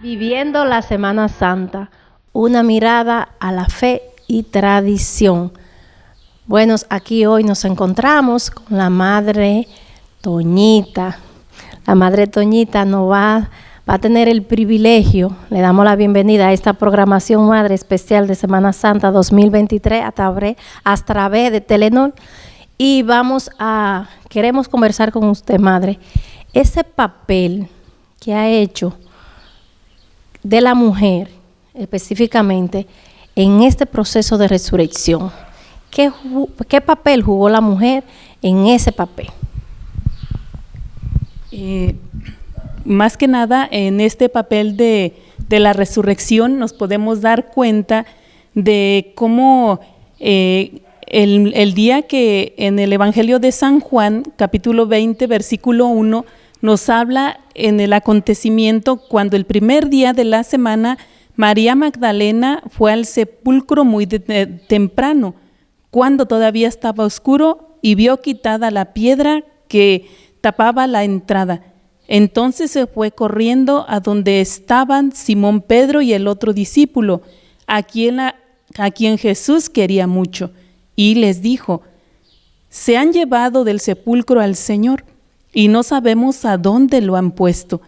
Viviendo la Semana Santa, una mirada a la fe y tradición. Bueno, aquí hoy nos encontramos con la Madre Toñita. La Madre Toñita nos va, va a tener el privilegio, le damos la bienvenida a esta programación Madre Especial de Semana Santa 2023 a través, a través de Telenor. Y vamos a, queremos conversar con usted, Madre, ese papel que ha hecho de la mujer específicamente en este proceso de resurrección. ¿Qué, qué papel jugó la mujer en ese papel? Eh, más que nada, en este papel de, de, la resurrección nos podemos dar cuenta de cómo eh, el, el, día que en el Evangelio de San Juan, capítulo 20, versículo 1, nos habla en el acontecimiento cuando el primer día de la semana María Magdalena fue al sepulcro muy temprano, cuando todavía estaba oscuro y vio quitada la piedra que tapaba la entrada. Entonces se fue corriendo a donde estaban Simón Pedro y el otro discípulo, a quien, a quien Jesús quería mucho, y les dijo, se han llevado del sepulcro al Señor y no sabemos a dónde lo han puesto.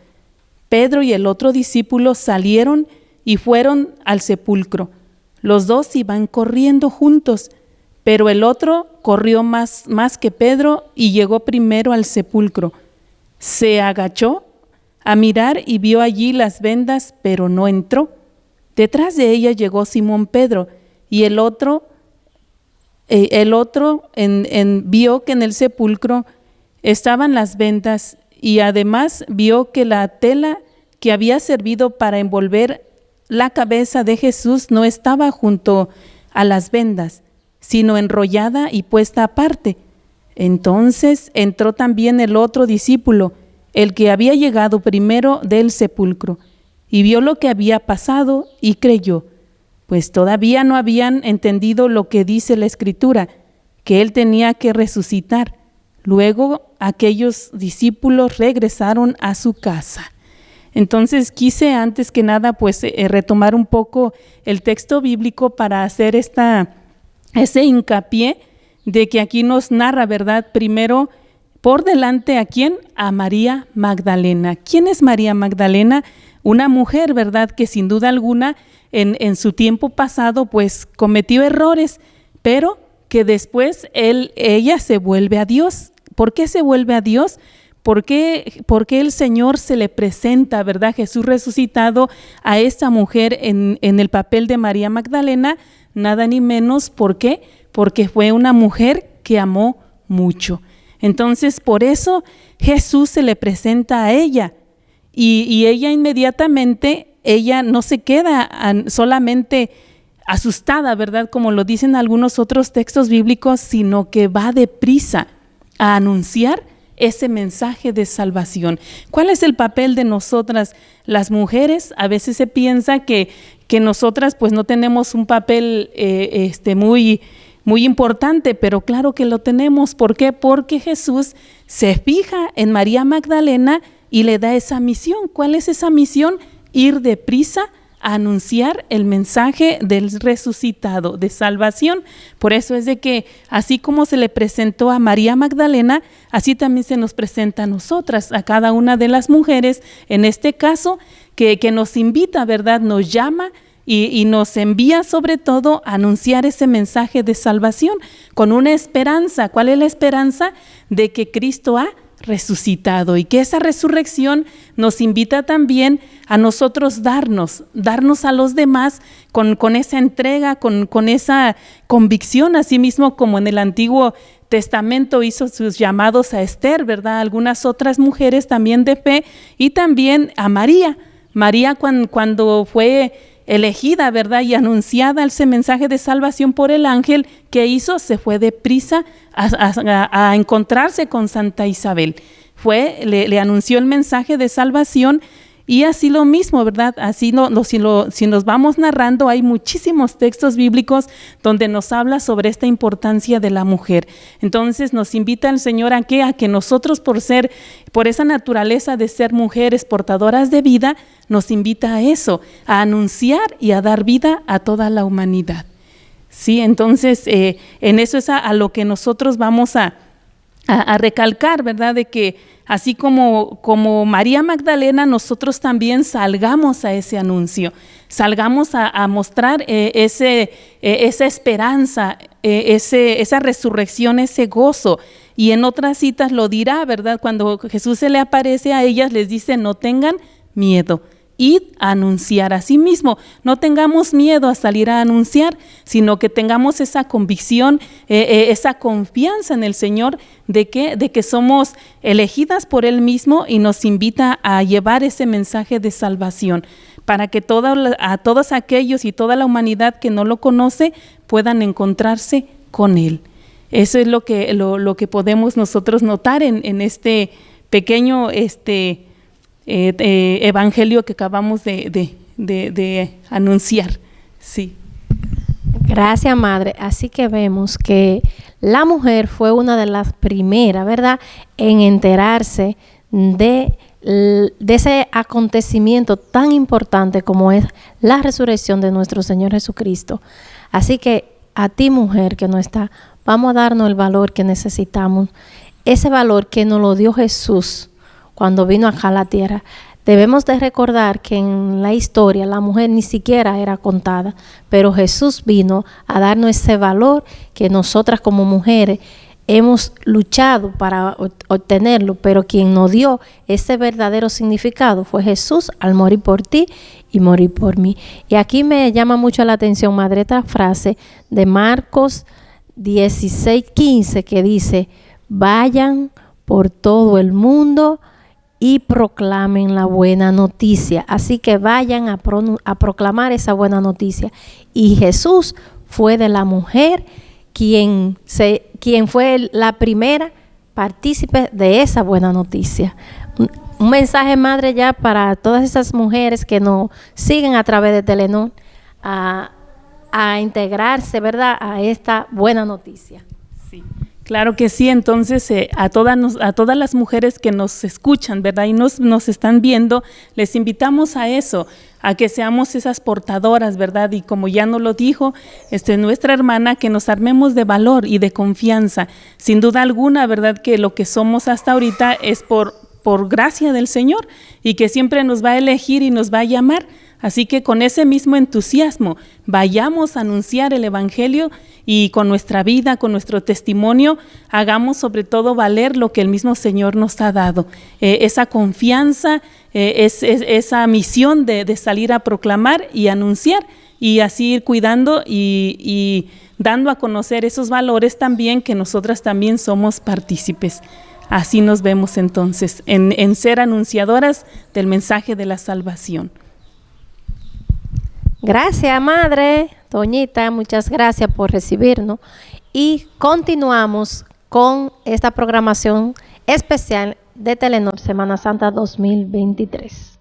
Pedro y el otro discípulo salieron y fueron al sepulcro. Los dos iban corriendo juntos, pero el otro corrió más, más que Pedro y llegó primero al sepulcro. Se agachó a mirar y vio allí las vendas, pero no entró. Detrás de ella llegó Simón Pedro y el otro, eh, el otro en, vio que en el sepulcro estaban las vendas y además vio que la tela que había servido para envolver la cabeza de Jesús no estaba junto a las vendas, sino enrollada y puesta aparte. Entonces entró también el otro discípulo, el que había llegado primero del sepulcro, y vio lo que había pasado y creyó, pues todavía no habían entendido lo que dice la escritura, que él tenía que resucitar. Luego aquellos discípulos regresaron a su casa. Entonces quise antes que nada pues eh, retomar un poco el texto bíblico para hacer esta, ese hincapié de que aquí nos narra, ¿verdad? Primero, por delante a quién? A María Magdalena. ¿Quién es María Magdalena? Una mujer, ¿verdad? Que sin duda alguna en, en su tiempo pasado pues cometió errores, pero que después él, ella se vuelve a Dios. ¿Por qué se vuelve a Dios? ¿Por qué, el Señor se le presenta, verdad, Jesús resucitado a esta mujer en, en, el papel de María Magdalena? Nada ni menos, ¿por qué? Porque fue una mujer que amó mucho. Entonces, por eso Jesús se le presenta a ella y, y ella inmediatamente, ella no se queda solamente asustada, ¿verdad? Como lo dicen algunos otros textos bíblicos, sino que va deprisa a anunciar ese mensaje de salvación. ¿Cuál es el papel de nosotras las mujeres? A veces se piensa que, que nosotras pues no tenemos un papel eh, este, muy, muy importante, pero claro que lo tenemos. ¿Por qué? Porque Jesús se fija en María Magdalena y le da esa misión. ¿Cuál es esa misión? Ir deprisa anunciar el mensaje del resucitado, de salvación. Por eso es de que así como se le presentó a María Magdalena, así también se nos presenta a nosotras, a cada una de las mujeres, en este caso, que, nos invita, ¿verdad? Nos llama y, y, nos envía sobre todo a anunciar ese mensaje de salvación con una esperanza. ¿Cuál es la esperanza? De que Cristo ha resucitado y que esa resurrección nos invita también a nosotros darnos, darnos a los demás con, con esa entrega, con, con esa convicción, así mismo como en el Antiguo Testamento hizo sus llamados a Esther, ¿verdad? Algunas otras mujeres también de fe y también a María. María cuando, cuando fue elegida, ¿verdad? Y anunciada ese mensaje de salvación por el ángel que hizo, se fue deprisa a, a, encontrarse con Santa Isabel. Fue, le, anunció el mensaje de salvación y así lo mismo, ¿verdad? Así si, lo, si nos vamos narrando, hay muchísimos textos bíblicos donde nos habla sobre esta importancia de la mujer. Entonces nos invita el Señor a que, a que nosotros por ser, por esa naturaleza de ser mujeres portadoras de vida, nos invita a eso, a anunciar y a dar vida a toda la humanidad. Sí, entonces eh, en eso es a, lo que nosotros vamos a, recalcar, ¿verdad? De que así como, como María Magdalena, nosotros también salgamos a ese anuncio, salgamos a, mostrar eh, ese, eh, esa esperanza, ese, esa resurrección, ese gozo. Y en otras citas lo dirá, ¿verdad? Cuando Jesús se le aparece a ellas, les dice, no tengan miedo id a anunciar a sí mismo. No tengamos miedo a salir a anunciar, sino que tengamos esa convicción, eh, eh, esa confianza en el Señor de que, de que somos elegidas por Él mismo y nos invita a llevar ese mensaje de salvación para que a todos aquellos y toda la humanidad que no lo conoce puedan encontrarse con Él. Eso es lo que, lo, que podemos nosotros notar en, en este pequeño este, eh, evangelio que acabamos de, anunciar. Sí. Gracias, Madre. Así que vemos que la mujer fue una de las primeras, ¿verdad?, en enterarse de, de, ese acontecimiento tan importante como es la resurrección de nuestro Señor Jesucristo. Así que a ti, mujer que no está, vamos a darnos el valor que necesitamos, ese valor que nos lo dio Jesús cuando vino acá a la tierra. Debemos de recordar que en la historia la mujer ni siquiera era contada, pero Jesús vino a darnos ese valor que nosotras como mujeres hemos luchado para obtenerlo, pero quien nos dio ese verdadero significado fue Jesús al morir por ti y morir por mí. Y aquí me llama mucho la atención, madre, esta frase de Marcos 16, 15, que dice, vayan por todo el mundo y proclamen la buena noticia. Así que vayan a, proclamar esa buena noticia. Y Jesús fue de la mujer quien, se, quien fue la primera partícipe de esa buena noticia. Un, mensaje, madre, ya para todas esas mujeres que nos siguen a través de Telenor a, a integrarse, ¿verdad?, a esta buena noticia. Sí. Claro que sí, entonces eh, a, todas a todas las mujeres que nos escuchan, ¿verdad? Y nos, nos están viendo, les invitamos a eso, a que seamos esas portadoras, ¿verdad? Y como ya nos lo dijo este, nuestra hermana, que nos armemos de valor y de confianza. Sin duda alguna, ¿verdad? Que lo que somos hasta ahorita es por, por gracia del Señor y que siempre nos va a elegir y nos va a llamar Así que con ese mismo entusiasmo vayamos a anunciar el Evangelio y con nuestra vida, con nuestro testimonio, hagamos sobre todo valer lo que el mismo Señor nos ha dado. Eh, esa confianza, eh, esa misión de, salir a proclamar y anunciar y así ir cuidando y, dando a conocer esos valores también que nosotras también somos partícipes. Así nos vemos entonces en ser anunciadoras del mensaje de la salvación. Gracias, Madre. Toñita, muchas gracias por recibirnos. Y continuamos con esta programación especial de Telenor Semana Santa 2023.